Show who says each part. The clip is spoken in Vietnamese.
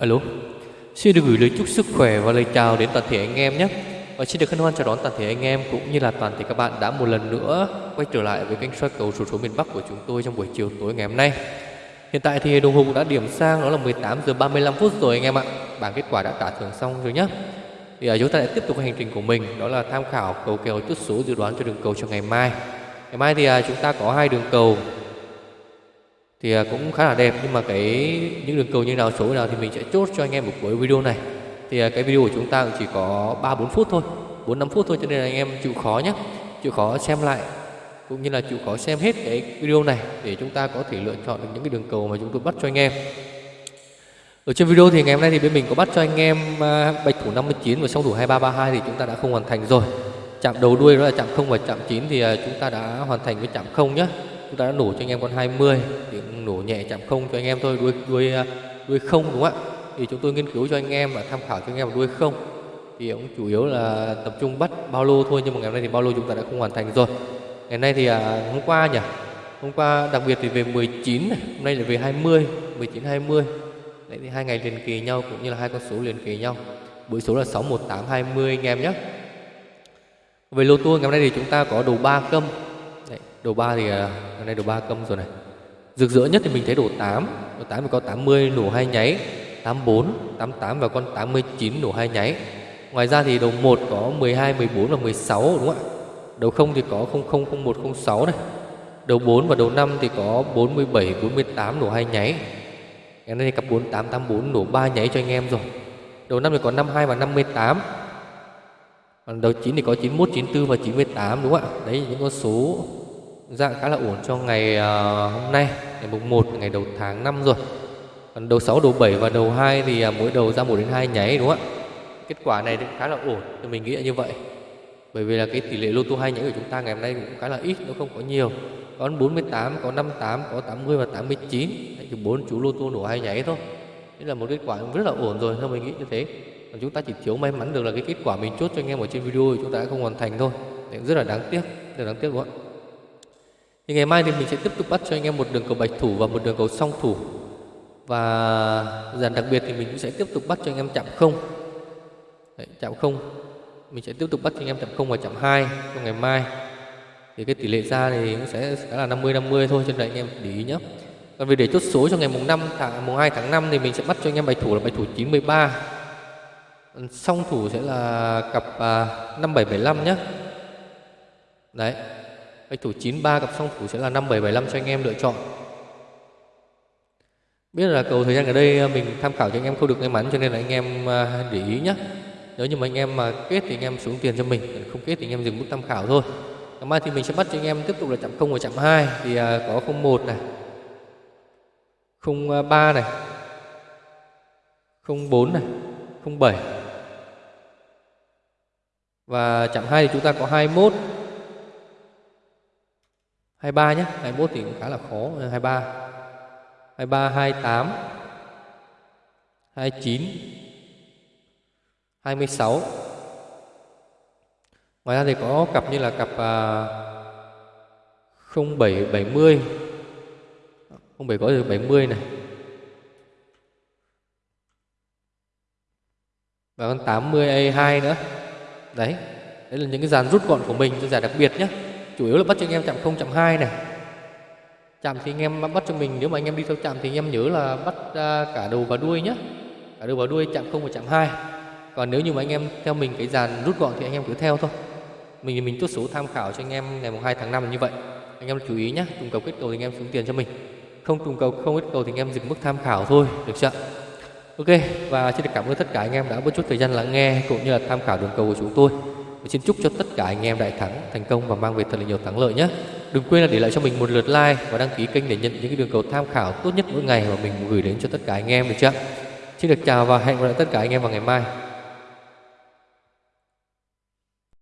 Speaker 1: Alo, xin được gửi lời chúc sức khỏe và lời chào đến toàn thể anh em nhé. Và xin được hân hoan chào đón toàn thể anh em cũng như là toàn thể các bạn đã một lần nữa quay trở lại với kênh soi cầu số số miền Bắc của chúng tôi trong buổi chiều tối ngày hôm nay. Hiện tại thì đồng hồ cũng đã điểm sang đó là 18 giờ 35 phút rồi anh em ạ. Bảng kết quả đã trả thưởng xong rồi nhé. Thì à, chúng ta lại tiếp tục hành trình của mình đó là tham khảo cầu kèo chút số dự đoán cho đường cầu cho ngày mai. Ngày mai thì à, chúng ta có hai đường cầu thì à, cũng khá là đẹp. Nhưng mà cái, những đường cầu như nào, số nào thì mình sẽ chốt cho anh em một cuối video này. Thì à, cái video của chúng ta cũng chỉ có 3 4 phút thôi 4 5 phút thôi, cho nên là anh em chịu khó nhé. Chịu khó xem lại, cũng như là chịu khó xem hết cái video này để chúng ta có thể lựa chọn được những cái đường cầu mà chúng tôi bắt cho anh em. Ở trên video thì ngày hôm nay thì bên mình có bắt cho anh em à, bạch thủ 59 và song thủ 2332 thì chúng ta đã không hoàn thành rồi. Chạm đầu đuôi đó là chạm không và chạm 9 thì chúng ta đã hoàn thành với chạm không nhé chúng ta đã nổ cho anh em con 20 thì nổ nhẹ chạm không cho anh em thôi đuôi đuôi à, đuôi không đúng không ạ? Thì chúng tôi nghiên cứu cho anh em và tham khảo cho anh em đuôi không. Thì cũng chủ yếu là tập trung bắt bao lô thôi nhưng mà ngày hôm nay thì bao lô chúng ta đã không hoàn thành rồi. Ngày nay thì à, hôm qua nhỉ? Hôm qua đặc biệt thì về 19 này hôm nay là về 20 19 20 đấy thì hai ngày liền kỳ nhau cũng như là hai con số liền kỳ nhau. Buổi số là 61820 anh em nhé. Về lô tua ngày hôm nay thì chúng ta có đồ ba câm đồ 3 thì à, hôm nay đồ 3 câm rồi này. Rực rỡ nhất thì mình thấy đồ 8 Đồ 8 thì có 80 nổ hai nháy 84, 88 và con 89 nổ hai nháy. Ngoài ra thì đầu 1 có 12, 14 và 16 đúng không ạ? Đầu 0 thì có 00, 01, 06 này. Đầu 4 và đầu 5 thì có 47, 48 nổ hai nháy. Ngày nay thì cặp 48, 84 nổ 3 nháy cho anh em rồi. Đầu 5 thì có 52 và 58 Còn đầu 9 thì có 91, 94 và 98 đúng không ạ? Đấy những con số Dạ khá là ổn cho ngày uh, hôm nay. Ngày mùng 1 ngày đầu tháng 5 rồi. Còn đầu 6 đầu 7 và đầu 2 thì uh, mỗi đầu ra 1 đến 2 nháy đúng không ạ? Kết quả này cũng khá là ổn thì mình nghĩ là như vậy. Bởi vì là cái tỷ lệ lô tô hai nháy của chúng ta ngày hôm nay cũng khá là ít nó không có nhiều. Có 48 có 58 có 80 và 89 chỉ bốn chú lô tô nổ hai nháy thôi. Đấy là một kết quả rất là ổn rồi theo mình nghĩ như thế. Còn chúng ta chỉ thiếu may mắn được là cái kết quả mình chốt cho anh em ở trên video thì chúng ta đã không hoàn thành thôi. Đấy, rất là đáng tiếc rất là đáng tiếc đúng không ạ? Thì ngày mai thì mình sẽ tiếp tục bắt cho anh em một đường cầu bạch thủ và một đường cầu song thủ. Và dàn đặc biệt thì mình cũng sẽ tiếp tục bắt cho anh em chạm không. Đấy, chạm không. Mình sẽ tiếp tục bắt cho anh em chạm không và chạm hai trong ngày mai. Thì cái tỷ lệ ra thì cũng sẽ khá là 50 50 thôi cho nên anh em để ý nhé còn về để chốt số cho ngày mùng 5 tháng mùng 2 tháng 5 thì mình sẽ bắt cho anh em bạch thủ là bạch thủ 93 song thủ sẽ là cặp à, 5775 nhé đấy. Bạch thủ 93 cặp song thủ sẽ là 5775 cho anh em lựa chọn. Biết là cầu thời gian ở đây ờ, mình tham khảo cho anh em không được may mắn cho nên là anh em ờ, để ý nhé. Nếu như mà anh em mà kết thì anh em xuống tiền cho mình, không kết thì anh em dừng mức tham khảo thôi. Ngày mai thì mình sẽ bắt cho anh em tiếp tục là chạm 0 và chạm 2 thì ờ, có 01 này. 03 này. 04 này, 07. Và chạm 2 thì chúng ta có 21 23 nhé 21 thì cũng khá là khó 23 23 28 29 26 Ngoài ra thì có cặp như là cặp uh, 07 70 07 có được 70 này. Và con 80 A2 nữa. Đấy Đấy là những cái dàn rút gọn của mình cho giải đặc biệt nhé chủ yếu là bắt cho anh em chạm không chạm hai này chạm thì anh em bắt cho mình nếu mà anh em đi theo chạm thì anh em nhớ là bắt cả đầu và đuôi nhé cả đầu và đuôi chạm không và chạm hai còn nếu như mà anh em theo mình cái dàn rút gọn thì anh em cứ theo thôi mình thì mình chốt số tham khảo cho anh em ngày mùng 2 tháng 5 là như vậy anh em chú ý nhé trùng cầu kết cầu thì anh em xuống tiền cho mình không trùng cầu không kết cầu thì anh em dừng mức tham khảo thôi được chưa ok và xin được cảm ơn tất cả anh em đã bớt chút thời gian lắng nghe cũng như là tham khảo đường cầu của chúng tôi và xin chúc cho tất cả anh em đại thắng thành công và mang về thật là nhiều thắng lợi nhé. Đừng quên là để lại cho mình một lượt like và đăng ký kênh để nhận những cái đường cầu tham khảo tốt nhất mỗi ngày mà mình gửi đến cho tất cả anh em được chưa? Xin được chào và hẹn gặp lại tất cả anh em vào ngày mai.